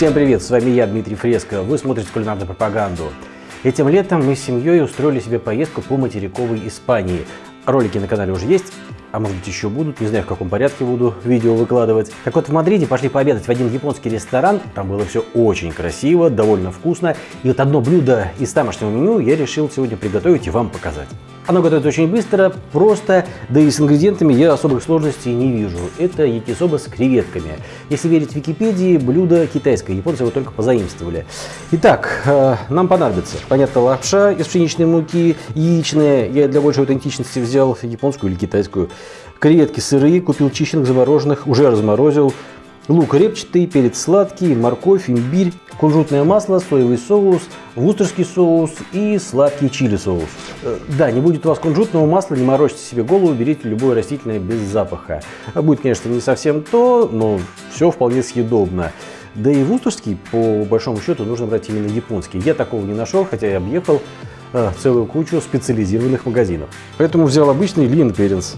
Всем привет, с вами я, Дмитрий Фреско. Вы смотрите кулинарную пропаганду. Этим летом мы с семьей устроили себе поездку по материковой Испании. Ролики на канале уже есть, а может быть еще будут, не знаю в каком порядке буду видео выкладывать. Так вот в Мадриде пошли пообедать в один японский ресторан, там было все очень красиво, довольно вкусно. И вот одно блюдо из тамошнего меню я решил сегодня приготовить и вам показать. Оно готовится очень быстро, просто, да и с ингредиентами я особых сложностей не вижу. Это якисоба с креветками. Если верить Википедии, блюдо китайское, японцы его только позаимствовали. Итак, э, нам понадобится, понятно, лапша из пшеничной муки, яичная, я для большей аутентичности взял японскую или китайскую, креветки сырые, купил чищенных, замороженных, уже разморозил, лук репчатый, перец сладкий, морковь, имбирь, кунжутное масло, соевый соус, вустерский соус и сладкий чили соус. Э, да, не будет у вас кунжутного масла, не морочьте себе голову, берите любое растительное без запаха. Будет, конечно, не совсем то, но все вполне съедобно. Да и вустерский, по большому счету, нужно брать именно японский. Я такого не нашел, хотя я объехал э, целую кучу специализированных магазинов. Поэтому взял обычный Лин Перенс.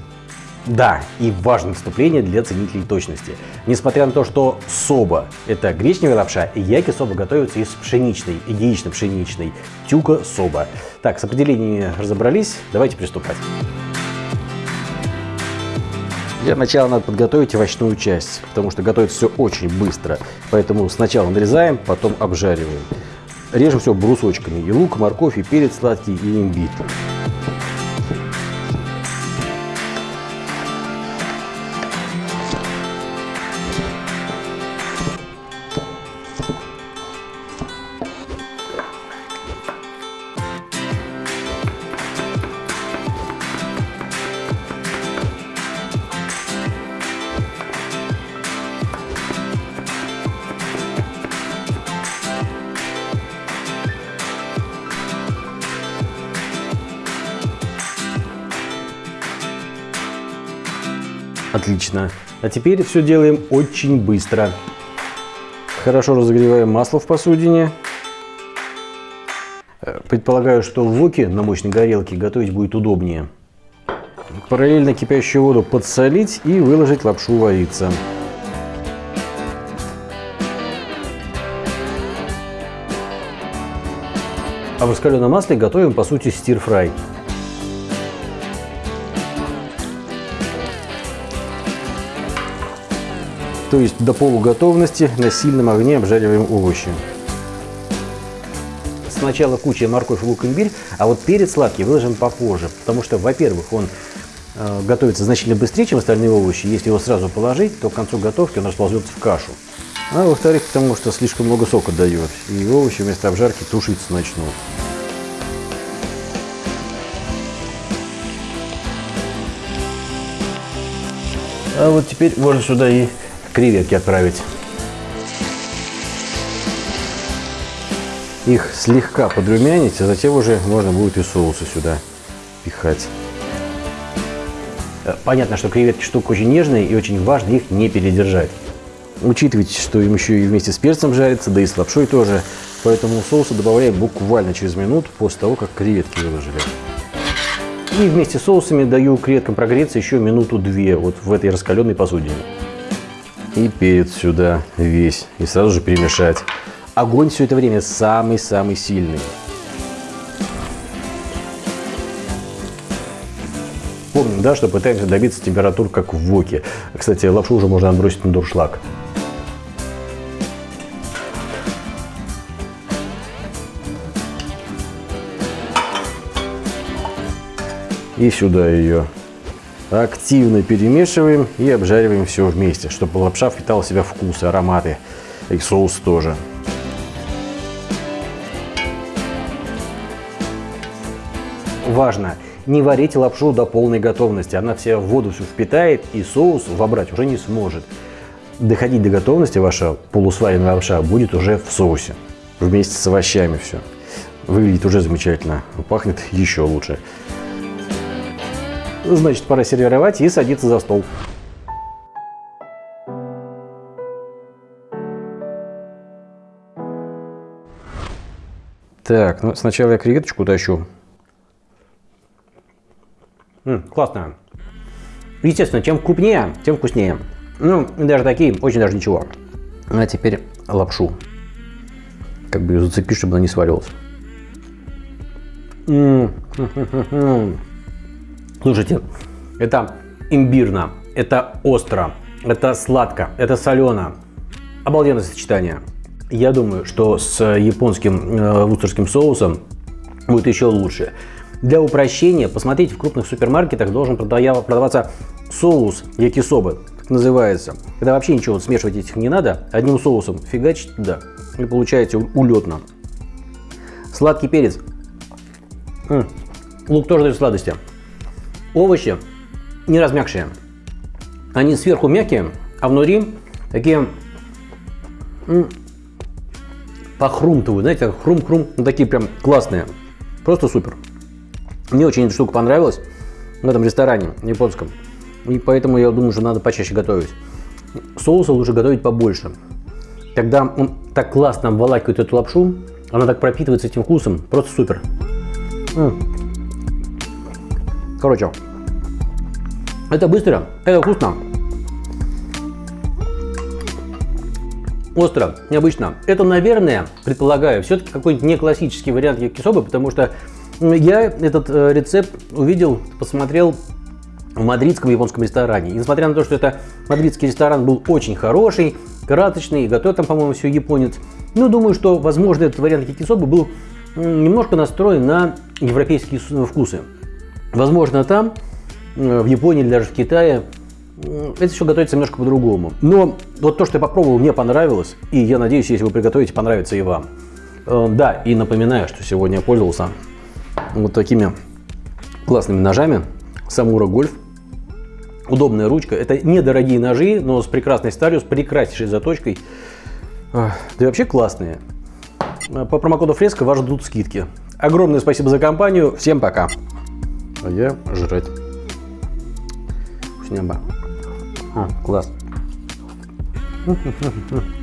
Да, и важное вступление для ценителей точности. Несмотря на то, что соба – это гречневая лапша, яки соба готовятся из пшеничной, яично-пшеничной, тюка соба. Так, с определениями разобрались, давайте приступать. Для начала надо подготовить овощную часть, потому что готовится все очень быстро. Поэтому сначала нарезаем, потом обжариваем. Режем все брусочками. И лук, морковь, и перец сладкий, и имбирь. Отлично. А теперь все делаем очень быстро. Хорошо разогреваем масло в посудине. Э, предполагаю, что в воке на мощной горелке готовить будет удобнее. Параллельно кипящую воду подсолить и выложить лапшу вариться. А в раскаленном масле готовим по сути стир-фрай. То есть до полуготовности на сильном огне обжариваем овощи. Сначала куча морковь, лук, имбирь, а вот перец сладкий выложим попозже, потому что, во-первых, он э, готовится значительно быстрее, чем остальные овощи. Если его сразу положить, то к концу готовки он расползется в кашу. А во-вторых, потому что слишком много сока дает, и овощи вместо обжарки тушиться начнут. А вот теперь можно сюда и креветки отправить. Их слегка подрумянить, а затем уже можно будет и соусы сюда пихать. Э, понятно, что креветки штука очень нежная и очень важно их не передержать. Учитывайте, что им еще и вместе с перцем жарится, да и с лапшой тоже. Поэтому соуса добавляем буквально через минуту после того, как креветки выложили. И вместе с соусами даю креветкам прогреться еще минуту-две вот в этой раскаленной посудине. И перец сюда весь. И сразу же перемешать. Огонь все это время самый-самый сильный. Помним, да, что пытаемся добиться температур, как в воке. Кстати, лапшу уже можно отбросить на дуршлаг. И сюда ее активно перемешиваем и обжариваем все вместе, чтобы лапша впитала в себя вкус, ароматы и соус тоже. Важно, не варите лапшу до полной готовности, она вся в воду все впитает и соус вобрать уже не сможет. Доходить до готовности ваша полусваренная лапша будет уже в соусе, вместе с овощами все. Выглядит уже замечательно, пахнет еще лучше. Значит, пора сервировать и садиться за стол. Так, ну сначала я креветочку тащу. М -м, классно. Естественно, чем крупнее, тем вкуснее. Ну, даже такие, очень даже ничего. А теперь лапшу. как бы ее зацепить, чтобы она не сваривалась. Слушайте, это имбирно, это остро, это сладко, это солено. Обалденное сочетание. Я думаю, что с японским э, вустерским соусом будет еще лучше. Для упрощения, посмотрите, в крупных супермаркетах должен продаваться соус якисобы, так называется. Когда вообще ничего вот смешивать этих не надо, одним соусом фигачите туда и получаете улетно. Сладкий перец. М -м. Лук тоже дает сладости. Овощи не размягшие. Они сверху мягкие, а внутри такие похрумтывают, знаете, хрум-хрум, ну, такие прям классные. Просто супер. Мне очень эта штука понравилась в этом ресторане японском. И поэтому я думаю, что надо почаще готовить. Соуса лучше готовить побольше. Когда он так классно обволакивает эту лапшу, она так пропитывается этим вкусом, просто супер. Короче, это быстро, это вкусно. Остро, необычно. Это, наверное, предполагаю, все-таки какой-нибудь не классический вариант якисобы, потому что я этот э, рецепт увидел, посмотрел в мадридском японском ресторане. И несмотря на то, что это мадридский ресторан был очень хороший, красочный, готовит там, по-моему, все японец, ну, думаю, что, возможно, этот вариант якисобы был немножко настроен на европейские вкусы. Возможно, там, э, в Японии или даже в Китае, это все готовится немножко по-другому. Но вот то, что я попробовал, мне понравилось. И я надеюсь, если вы приготовите, понравится и вам. Э, да, и напоминаю, что сегодня я пользовался вот такими классными ножами. Самура Гольф. Удобная ручка. Это недорогие ножи, но с прекрасной сталью, с прекраснейшей заточкой. Да и вообще классные. По промокоду Фреска вас ждут скидки. Огромное спасибо за компанию. Всем пока. А я жрать. Вкуснямба. А, класс.